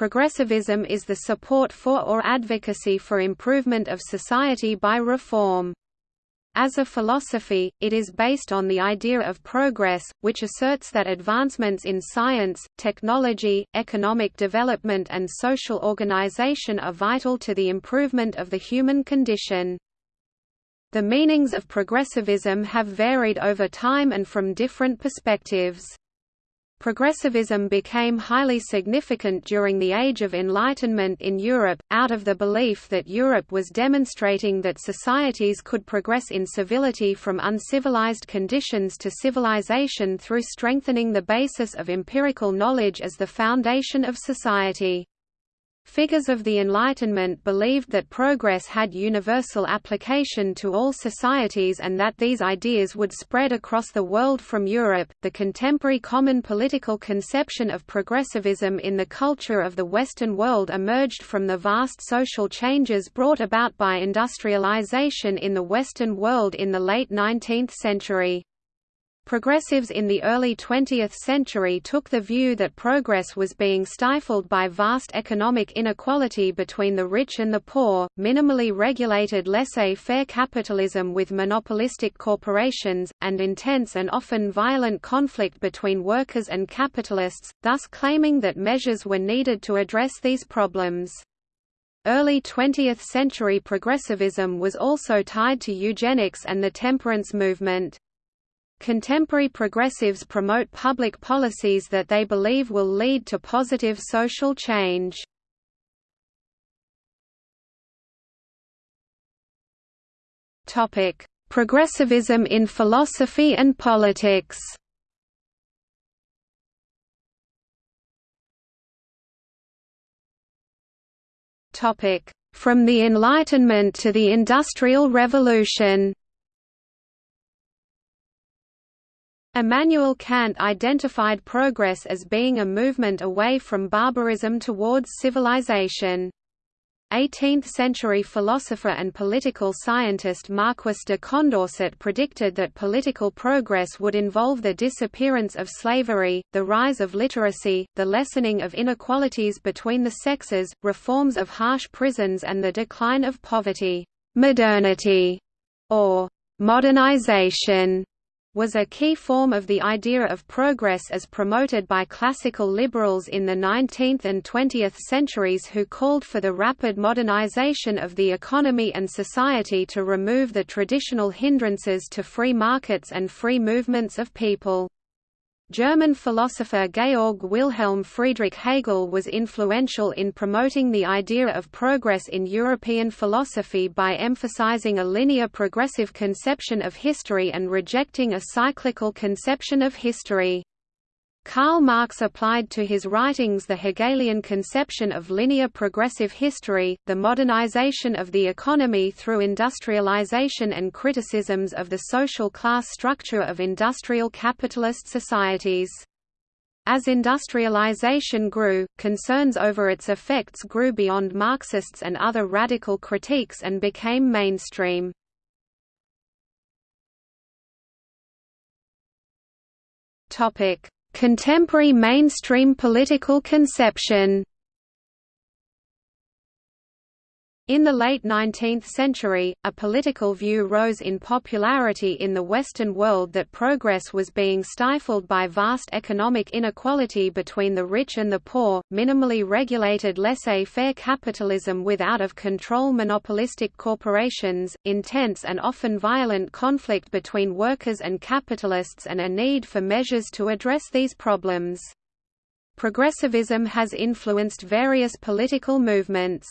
Progressivism is the support for or advocacy for improvement of society by reform. As a philosophy, it is based on the idea of progress, which asserts that advancements in science, technology, economic development and social organization are vital to the improvement of the human condition. The meanings of progressivism have varied over time and from different perspectives. Progressivism became highly significant during the Age of Enlightenment in Europe, out of the belief that Europe was demonstrating that societies could progress in civility from uncivilized conditions to civilization through strengthening the basis of empirical knowledge as the foundation of society. Figures of the Enlightenment believed that progress had universal application to all societies and that these ideas would spread across the world from Europe. The contemporary common political conception of progressivism in the culture of the Western world emerged from the vast social changes brought about by industrialization in the Western world in the late 19th century. Progressives in the early 20th century took the view that progress was being stifled by vast economic inequality between the rich and the poor, minimally regulated laissez-faire capitalism with monopolistic corporations, and intense and often violent conflict between workers and capitalists, thus claiming that measures were needed to address these problems. Early 20th century progressivism was also tied to eugenics and the temperance movement. Contemporary progressives promote public policies that they believe will lead to positive social change. Topic: Progressivism in philosophy and politics. Topic: From the Enlightenment to the Industrial Revolution. Immanuel Kant identified progress as being a movement away from barbarism towards civilization. 18th-century philosopher and political scientist Marquis de Condorcet predicted that political progress would involve the disappearance of slavery, the rise of literacy, the lessening of inequalities between the sexes, reforms of harsh prisons and the decline of poverty. Modernity, or modernization, was a key form of the idea of progress as promoted by classical liberals in the 19th and 20th centuries who called for the rapid modernization of the economy and society to remove the traditional hindrances to free markets and free movements of people. German philosopher Georg Wilhelm Friedrich Hegel was influential in promoting the idea of progress in European philosophy by emphasizing a linear progressive conception of history and rejecting a cyclical conception of history. Karl Marx applied to his writings the Hegelian conception of linear progressive history, the modernization of the economy through industrialization and criticisms of the social class structure of industrial capitalist societies. As industrialization grew, concerns over its effects grew beyond Marxists and other radical critiques and became mainstream. Topic: Contemporary mainstream political conception In the late 19th century, a political view rose in popularity in the Western world that progress was being stifled by vast economic inequality between the rich and the poor, minimally regulated laissez-faire capitalism with out-of-control monopolistic corporations, intense and often violent conflict between workers and capitalists and a need for measures to address these problems. Progressivism has influenced various political movements.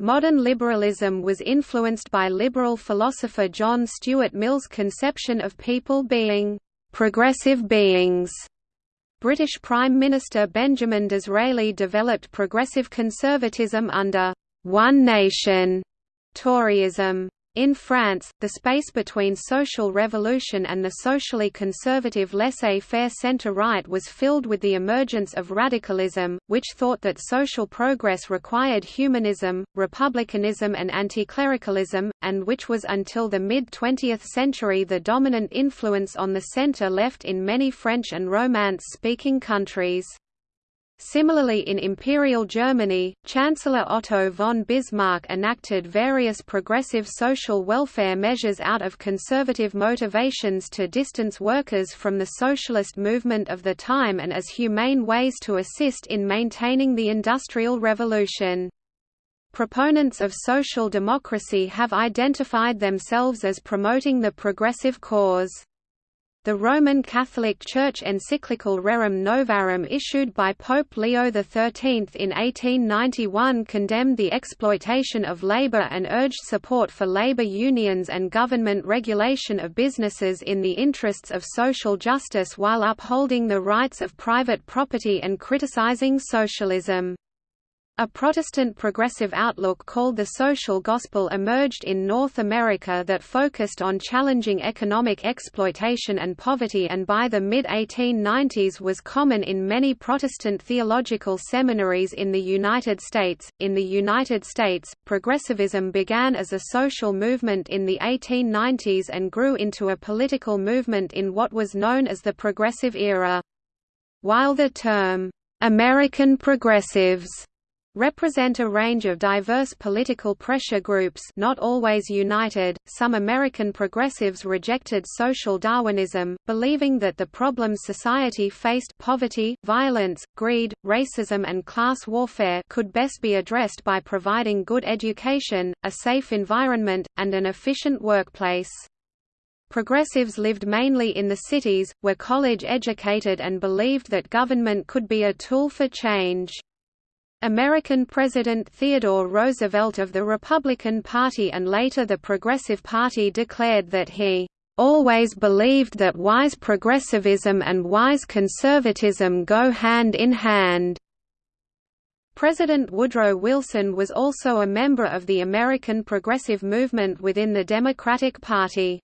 Modern liberalism was influenced by liberal philosopher John Stuart Mill's conception of people being «progressive beings». British Prime Minister Benjamin Disraeli developed progressive conservatism under «one nation» Toryism. In France, the space between social revolution and the socially conservative laissez-faire centre-right was filled with the emergence of radicalism, which thought that social progress required humanism, republicanism and anticlericalism, and which was until the mid-20th century the dominant influence on the centre-left in many French and Romance-speaking countries. Similarly in Imperial Germany, Chancellor Otto von Bismarck enacted various progressive social welfare measures out of conservative motivations to distance workers from the socialist movement of the time and as humane ways to assist in maintaining the Industrial Revolution. Proponents of social democracy have identified themselves as promoting the progressive cause. The Roman Catholic Church encyclical Rerum Novarum issued by Pope Leo XIII in 1891 condemned the exploitation of labor and urged support for labor unions and government regulation of businesses in the interests of social justice while upholding the rights of private property and criticizing socialism. A Protestant progressive outlook called the social gospel emerged in North America that focused on challenging economic exploitation and poverty and by the mid-1890s was common in many Protestant theological seminaries in the United States. In the United States, progressivism began as a social movement in the 1890s and grew into a political movement in what was known as the Progressive Era. While the term, "'American Progressives' represent a range of diverse political pressure groups not always united. Some American progressives rejected social Darwinism, believing that the problems society faced poverty, violence, greed, racism and class warfare could best be addressed by providing good education, a safe environment, and an efficient workplace. Progressives lived mainly in the cities, were college-educated and believed that government could be a tool for change. American President Theodore Roosevelt of the Republican Party and later the Progressive Party declared that he always believed that wise progressivism and wise conservatism go hand in hand. President Woodrow Wilson was also a member of the American progressive movement within the Democratic Party.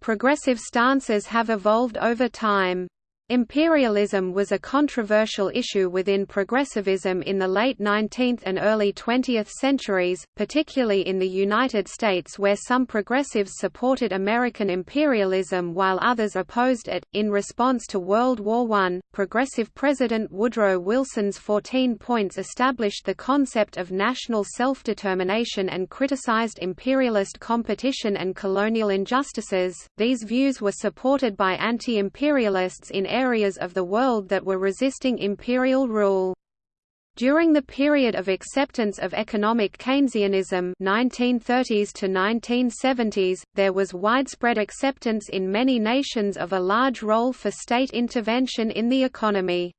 Progressive stances have evolved over time. Imperialism was a controversial issue within progressivism in the late 19th and early 20th centuries, particularly in the United States where some progressives supported American imperialism while others opposed it. In response to World War I, progressive President Woodrow Wilson's 14 points established the concept of national self-determination and criticized imperialist competition and colonial injustices. These views were supported by anti-imperialists in areas of the world that were resisting imperial rule. During the period of acceptance of economic Keynesianism 1930s to 1970s, there was widespread acceptance in many nations of a large role for state intervention in the economy.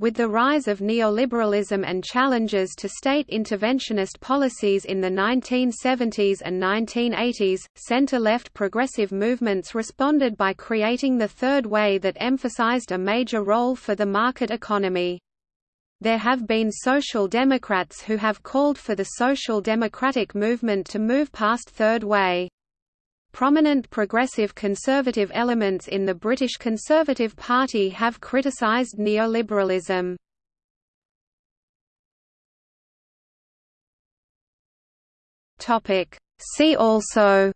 With the rise of neoliberalism and challenges to state interventionist policies in the 1970s and 1980s, center-left progressive movements responded by creating the Third Way that emphasized a major role for the market economy. There have been social democrats who have called for the social democratic movement to move past Third Way. Prominent progressive conservative elements in the British Conservative Party have criticised neoliberalism. See also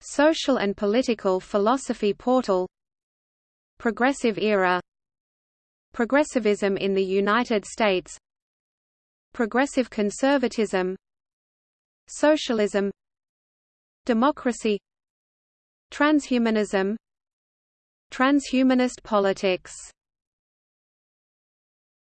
Social and political philosophy portal Progressive era Progressivism in the United States Progressive conservatism Socialism Democracy Transhumanism Transhumanist politics